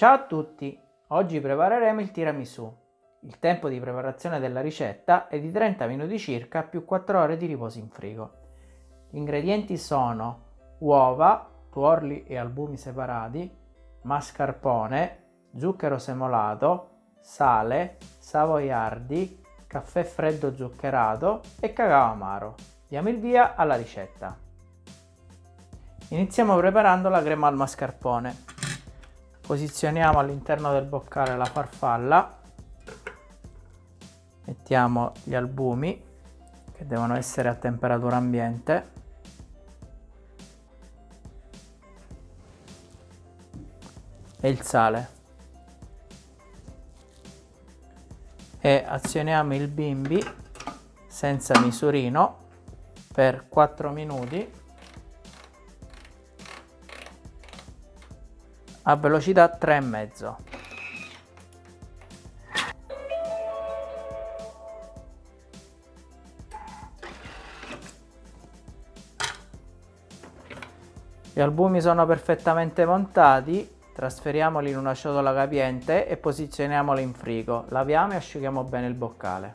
Ciao a tutti! Oggi prepareremo il tiramisù. Il tempo di preparazione della ricetta è di 30 minuti circa più 4 ore di riposo in frigo. Gli ingredienti sono uova, tuorli e albumi separati, mascarpone, zucchero semolato, sale, savoiardi, caffè freddo zuccherato e cacao amaro. Diamo il via alla ricetta. Iniziamo preparando la crema al mascarpone. Posizioniamo all'interno del boccale la farfalla, mettiamo gli albumi che devono essere a temperatura ambiente. E il sale. E azioniamo il bimbi senza misurino per 4 minuti a velocità 3,5 Gli albumi sono perfettamente montati Trasferiamoli in una ciotola capiente e posizioniamoli in frigo. Laviamo e asciughiamo bene il boccale.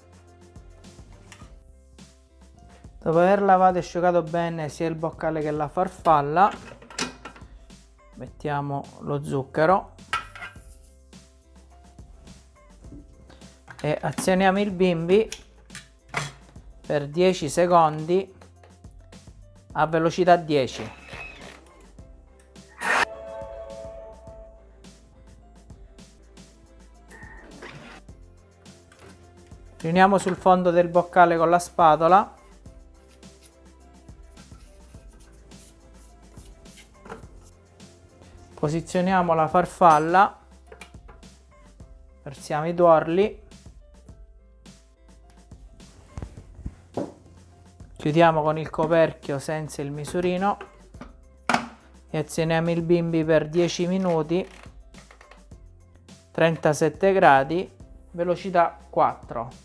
Dopo aver lavato e asciugato bene sia il boccale che la farfalla, mettiamo lo zucchero e azioniamo il bimbi per 10 secondi a velocità 10. riuniamo sul fondo del boccale con la spatola posizioniamo la farfalla. Versiamo i tuorli. Chiudiamo con il coperchio senza il misurino. E azioniamo il bimbi per 10 minuti. 37 gradi. Velocità 4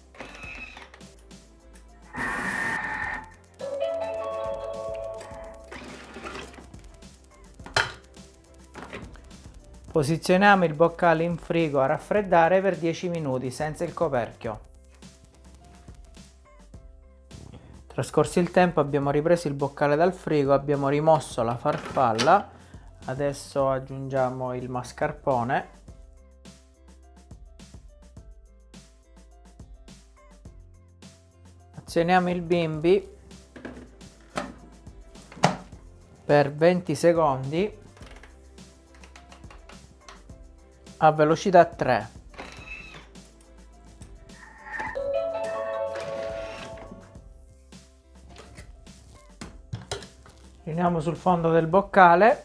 Posizioniamo il boccale in frigo a raffreddare per 10 minuti senza il coperchio. Trascorso il tempo abbiamo ripreso il boccale dal frigo, abbiamo rimosso la farfalla, adesso aggiungiamo il mascarpone. Azioniamo il bimbi per 20 secondi a velocità 3 riuniamo sul fondo del boccale.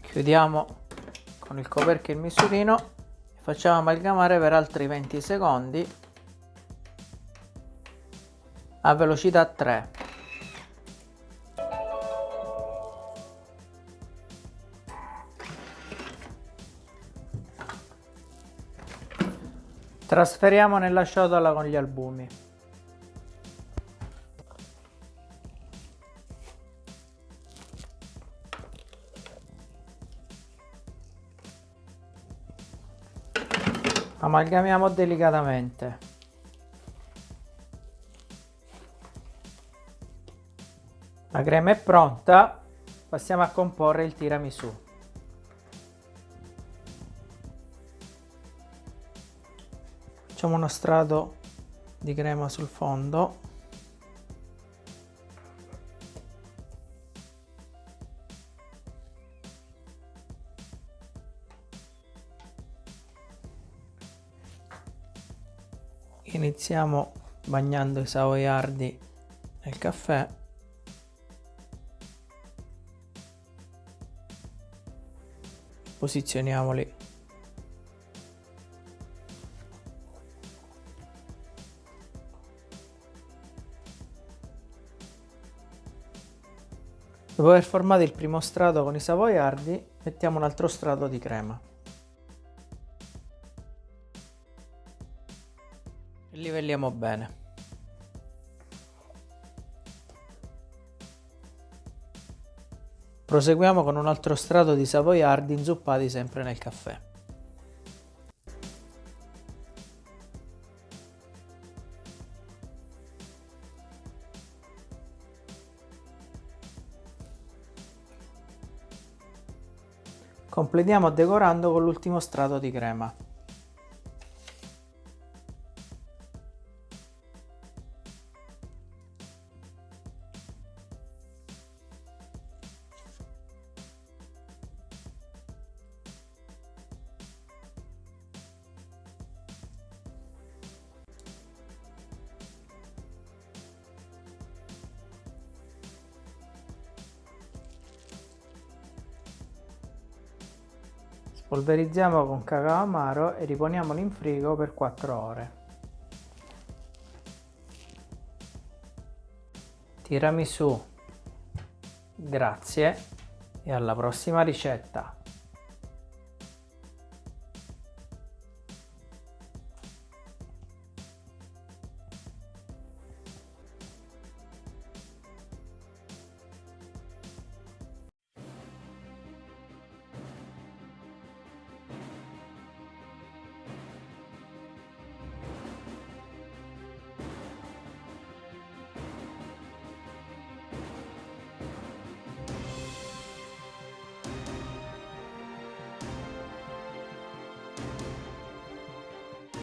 Chiudiamo con il coperchio il misurino e facciamo amalgamare per altri 20 secondi a velocità 3 Trasferiamo nella ciotola con gli albumi. Amalgamiamo delicatamente. La crema è pronta, passiamo a comporre il tiramisù. Facciamo uno strato di crema sul fondo. Iniziamo bagnando i savoiardi nel caffè. Posizioniamoli Dopo aver formato il primo strato con i savoiardi, mettiamo un altro strato di crema. E livelliamo bene. Proseguiamo con un altro strato di savoiardi inzuppati sempre nel caffè. Completiamo decorando con l'ultimo strato di crema. Polverizziamo con cacao amaro e riponiamolo in frigo per 4 ore. Tiramisù. Grazie e alla prossima ricetta.